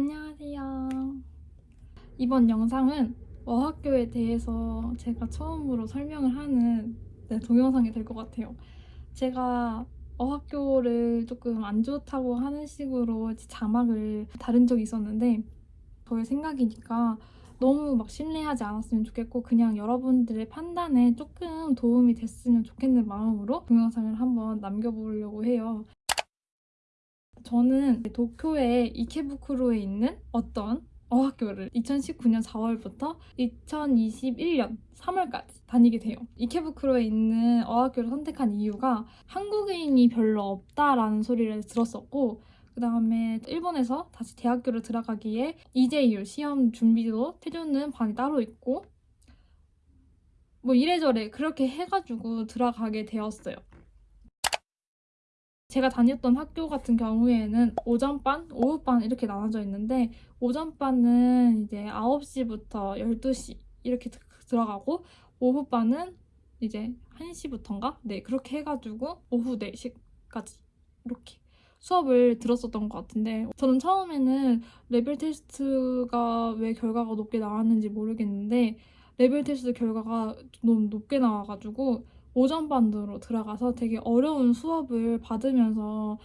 안녕하세요. 이번 영상은 어학교에 대해서 제가 처음으로 설명을 하는 네, 동영상이 될 것 같아요. 제가 어학교를 조금 안 좋다고 하는 식으로 자막을 다른 적이 있었는데 저의 생각이니까 너무 막 신뢰하지 않았으면 좋겠고 그냥 여러분들의 판단에 조금 도움이 됐으면 좋겠는 마음으로 동영상을 한번 남겨보려고 해요. 저는 도쿄의 이케부쿠로에 있는 어떤 어학교를 2019년 4월부터 2021년 3월까지 다니게 돼요. 이케부쿠로에 있는 어학교를 선택한 이유가 한국인이 별로 없다라는 소리를 들었었고 그 다음에 일본에서 다시 대학교를 들어가기에 이제유 시험 준비도 해주는 반이 따로 있고 뭐 이래저래 그렇게 해가지고 들어가게 되었어요. 제가 다녔던 학교 같은 경우에는 오전반, 오후반 이렇게 나눠져 있는데 오전반은 이제 9시부터 12시 이렇게 들어가고 오후반은 이제 1시부터인가? 네, 그렇게 해가지고 오후 4시까지 이렇게 수업을 들었었던 것 같은데 저는 처음에는 레벨 테스트가 왜 결과가 높게 나왔는지 모르겠는데 레벨 테스트 결과가 너무 높게 나와가지고 오전반으로 들어가서 되게 어려운 수업을 받으면서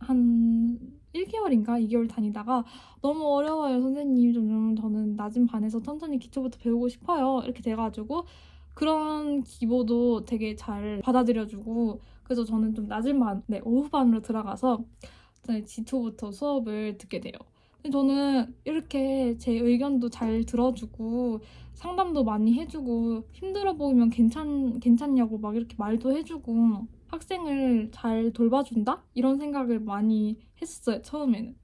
한 1개월인가 2개월 다니다가 너무 어려워요 선생님. 좀 저는 낮은 반에서 천천히 기초부터 배우고 싶어요. 이렇게 돼가지고 그런 기보도 되게 잘 받아들여주고 그래서 저는 좀 낮은 반, 네 오후 반으로 들어가서 G2부터 수업을 듣게 돼요 저는 이렇게 제 의견도 잘 들어주고 상담도 많이 해주고 힘들어 보이면 괜찮, 괜찮냐고 막 이렇게 말도 해주고 학생을 잘 돌봐준다? 이런 생각을 많이 했었어요, 처음에는.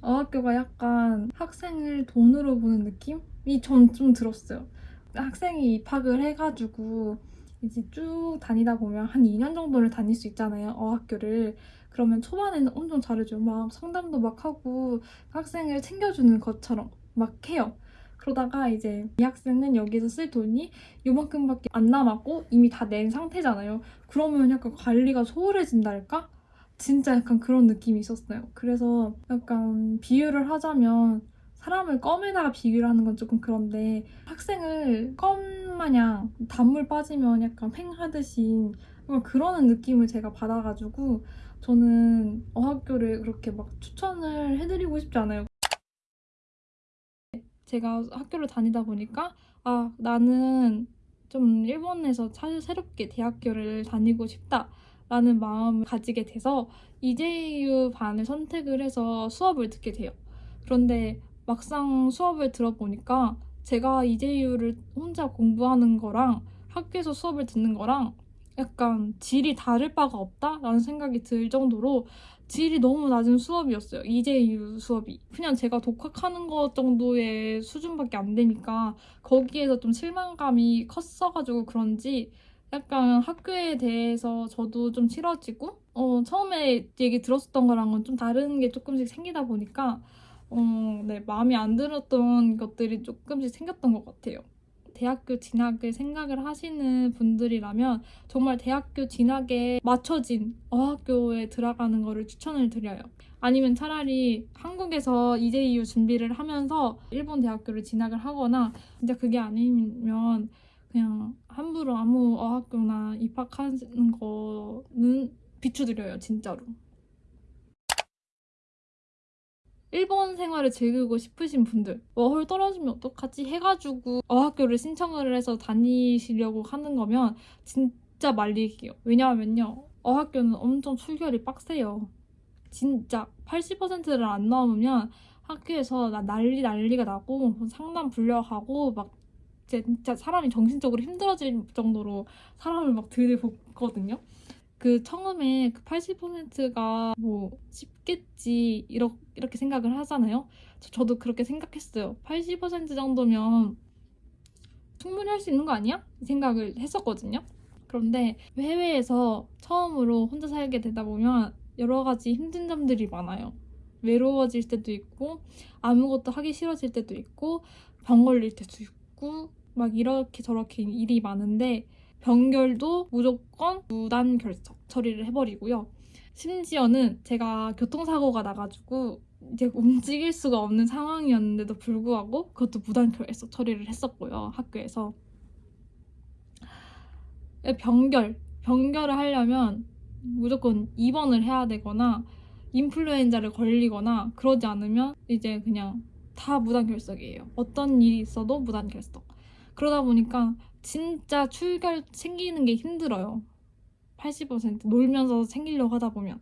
어학교가 약간 학생을 돈으로 보는 느낌이 전좀 들었어요. 학생이 입학을 해가지고 이제 쭉 다니다 보면 한 2년 정도를 다닐 수 있잖아요, 어학교를. 그러면 초반에는 엄청 잘해줘요. 막 상담도 막 하고 학생을 챙겨주는 것처럼 막 해요. 그러다가 이제 이 학생은 여기서 쓸 돈이 요만큼밖에 안 남았고 이미 다 낸 상태잖아요. 그러면 약간 관리가 소홀해진달까? 진짜 약간 그런 느낌이 있었어요. 그래서 약간 비유를 하자면 사람을 껌에다가 비교를 하는 건 조금 그런데 학생을 껌 마냥 단물 빠지면 약간 횡하듯이 그러는 느낌을 제가 받아가지고 저는 어학교를 그렇게 막 추천을 해드리고 싶지 않아요. 제가 학교를 다니다 보니까 아 나는 좀 일본에서 새롭게 대학교를 다니고 싶다 라는 마음을 가지게 돼서 이제유 반을 선택을 해서 수업을 듣게 돼요. 그런데 막상 수업을 들어보니까 제가 이제유를 혼자 공부하는 거랑 학교에서 수업을 듣는 거랑 약간 질이 다를 바가 없다라는 생각이 들 정도로 질이 너무 낮은 수업이었어요. 이제유 수업이. 그냥 제가 독학하는 것 정도의 수준밖에 안 되니까 거기에서 좀 실망감이 컸어가지고 그런지 약간 학교에 대해서 저도 좀 싫어지고 어, 처음에 얘기 들었었던 거랑은 좀 다른 게 조금씩 생기다 보니까 어, 네, 마음에 안 들었던 것들이 조금씩 생겼던 것 같아요. 대학교 진학을 생각을 하시는 분들이라면 정말 대학교 진학에 맞춰진 어학교에 들어가는 거를 추천을 드려요. 아니면 차라리 한국에서 이제이유 준비를 하면서 일본 대학교를 진학을 하거나 진짜 그게 아니면 그냥 함부로 아무 어학교나 입학하는 거는 비추드려요 진짜로. 일본 생활을 즐기고 싶으신 분들 워홀 떨어지면 어떡하지? 해가지고 어학교를 신청을 해서 다니시려고 하는 거면 진짜 말리기요. 왜냐하면요 어학교는 엄청 출결이 빡세요. 진짜 80%를 안 넘으면 학교에서 나 난리 난리가 나고 상담 불려가고 막 진짜 사람이 정신적으로 힘들어질 정도로 사람을 막 들이붓거든요 그 처음에 그 80%가 뭐 쉽겠지 이렇게, 생각을 하잖아요. 저 도 그렇게 생각했어요. 80% 정도면 충분히 할 수 있는 거 아니야? 이 생각을 했었거든요. 그런데 해외에서 처음으로 혼자 살게 되다 보면 여러 가지 힘든 점들이 많아요. 외로워질 때도 있고 아무것도 하기 싫어질 때도 있고 병 걸릴 때도 있고 막 이렇게 저렇게 일이 많은데 병결도 무조건 무단 결석 처리를 해버리고요. 심지어는 제가 교통사고가 나가지고 이제 움직일 수가 없는 상황이었는데도 불구하고 그것도 무단 결석 처리를 했었고요 학교에서. 병결. 병결을 하려면 무조건 입원을 해야 되거나 인플루엔자를 걸리거나 그러지 않으면 이제 그냥 다 무단결석이에요. 어떤 일이 있어도 무단결석 그러다 보니까 진짜 출결 챙기는 게 힘들어요. 80% 놀면서 챙기려고 하다 보면.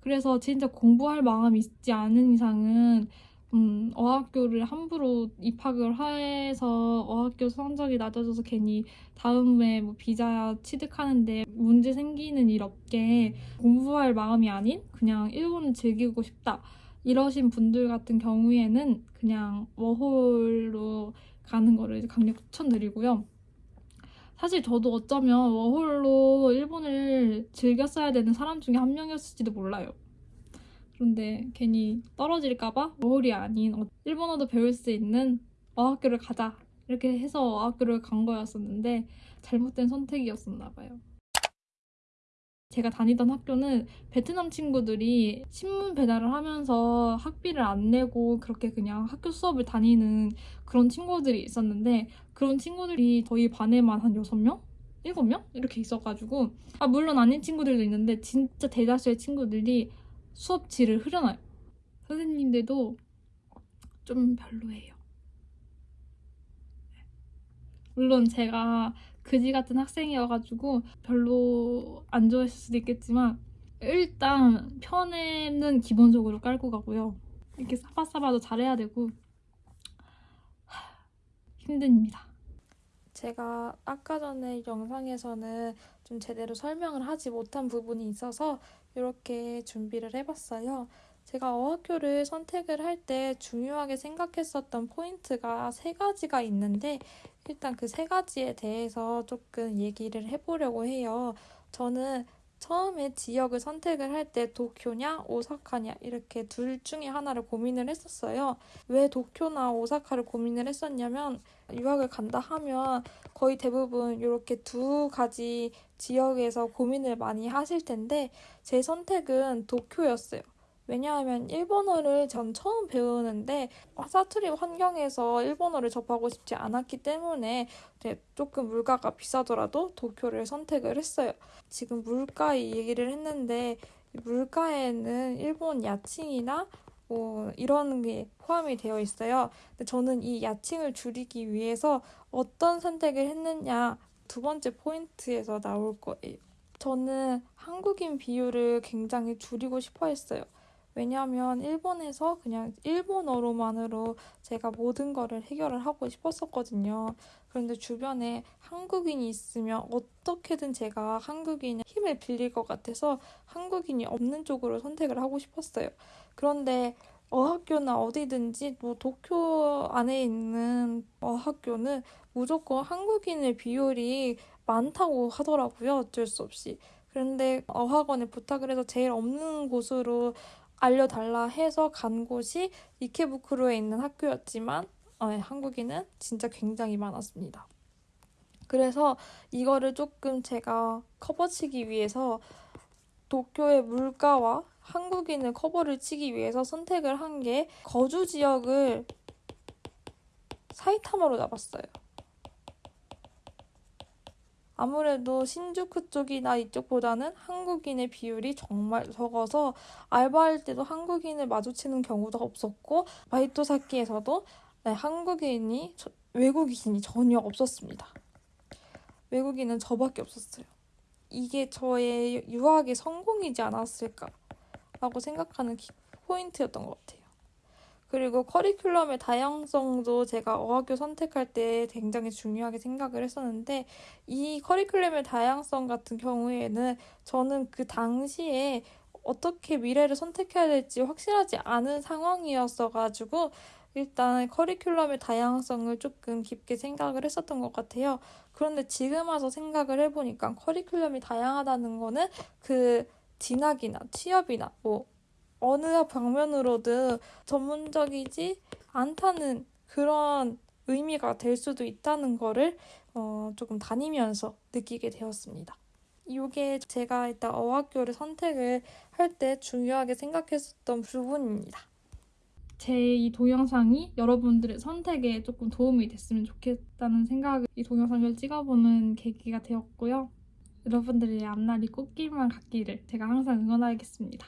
그래서 진짜 공부할 마음이 있지 않은 이상은 음, 어학교를 함부로 입학을 해서 어학교 성적이 낮아져서 괜히 다음에 뭐 비자 취득하는데 문제 생기는 일 없게 공부할 마음이 아닌 그냥 일본을 즐기고 싶다. 이러신 분들 같은 경우에는 그냥 워홀로 가는 거를 강력 추천드리고요. 사실 저도 어쩌면 워홀로 일본을 즐겼어야 되는 사람 중에 한 명이었을지도 몰라요. 그런데 괜히 떨어질까봐 워홀이 아닌 어, 일본어도 배울 수 있는 어학교를 가자 이렇게 해서 어학교를 간 거였었는데 잘못된 선택이었었나 봐요. 제가 다니던 학교는 베트남 친구들이 신문 배달을 하면서 학비를 안 내고 그렇게 그냥 학교 수업을 다니는 그런 친구들이 있었는데 그런 친구들이 저희 반에만 한 6명? 7명? 이렇게 있어가지고 아 물론 아닌 친구들도 있는데 진짜 대다수의 친구들이 수업 질을 흐려놔요. 선생님들도 좀 별로예요. 물론 제가 그지 같은 학생이어가지고 별로 안 좋아했을 수도 있겠지만 일단 편에는 기본적으로 깔고 가고요. 이렇게 사바사바도 잘해야 되고 힘듭니다. 제가 아까 전에 영상에서는 좀 제대로 설명을 하지 못한 부분이 있어서 이렇게 준비를 해봤어요. 제가 어학교를 선택을 할 때 중요하게 생각했었던 포인트가 세 가지가 있는데 일단 그 세 가지에 대해서 조금 얘기를 해보려고 해요. 저는 처음에 지역을 선택을 할 때 도쿄냐 오사카냐 이렇게 둘 중에 하나를 고민을 했었어요. 왜 도쿄나 오사카를 고민을 했었냐면 유학을 간다 하면 거의 대부분 이렇게 두 가지 지역에서 고민을 많이 하실 텐데 제 선택은 도쿄였어요. 왜냐하면 일본어를 전 처음 배우는데 사투리 환경에서 일본어를 접하고 싶지 않았기 때문에 조금 물가가 비싸더라도 도쿄를 선택을 했어요. 지금 물가 얘기를 했는데 물가에는 일본 야칭이나 뭐 이런 게 포함이 되어 있어요. 근데 저는 이 야칭을 줄이기 위해서 어떤 선택을 했느냐 두 번째 포인트에서 나올 거예요. 저는 한국인 비율을 굉장히 줄이고 싶어 했어요. 왜냐하면 일본에서 그냥 일본어로만으로 제가 모든 거를 해결을 하고 싶었었거든요. 그런데 주변에 한국인이 있으면 어떻게든 제가 한국인의 힘을 빌릴 것 같아서 한국인이 없는 쪽으로 선택을 하고 싶었어요. 그런데 어학교나 어디든지 뭐 도쿄 안에 있는 어학교는 무조건 한국인의 비율이 많다고 하더라고요. 어쩔 수 없이. 그런데 어학원에 부탁을 해서 제일 없는 곳으로 알려달라 해서 간 곳이 이케부쿠로에 있는 학교였지만 어, 한국인은 진짜 굉장히 많았습니다. 그래서 이거를 조금 제가 커버치기 위해서 도쿄의 물가와 한국인을 커버를 치기 위해서 선택을 한 게 거주 지역을 사이타마로 잡았어요. 아무래도 신주쿠 쪽이나 이쪽보다는 한국인의 비율이 정말 적어서 알바할 때도 한국인을 마주치는 경우도 없었고 바이토사키에서도 네, 한국인이 외국인이 전혀 없었습니다. 외국인은 저밖에 없었어요. 이게 저의 유학의 성공이지 않았을까라고 생각하는 포인트였던 것 같아요. 그리고 커리큘럼의 다양성도 제가 어학교 선택할 때 굉장히 중요하게 생각을 했었는데 이 커리큘럼의 다양성 같은 경우에는 저는 그 당시에 어떻게 미래를 선택해야 될지 확실하지 않은 상황이었어가지고 일단 커리큘럼의 다양성을 조금 깊게 생각을 했었던 것 같아요. 그런데 지금 와서 생각을 해보니까 커리큘럼이 다양하다는 거는 그 진학이나 취업이나 뭐 어느 방면으로든 전문적이지 않다는 그런 의미가 될 수도 있다는 거를 어, 조금 다니면서 느끼게 되었습니다. 이게 제가 일단 어학교를 선택을 할 때 중요하게 생각했었던 부분입니다. 제 이 동영상이 여러분들의 선택에 조금 도움이 됐으면 좋겠다는 생각에 이 동영상을 찍어보는 계기가 되었고요. 여러분들의 앞날이 꽃길만 같기를 제가 항상 응원하겠습니다.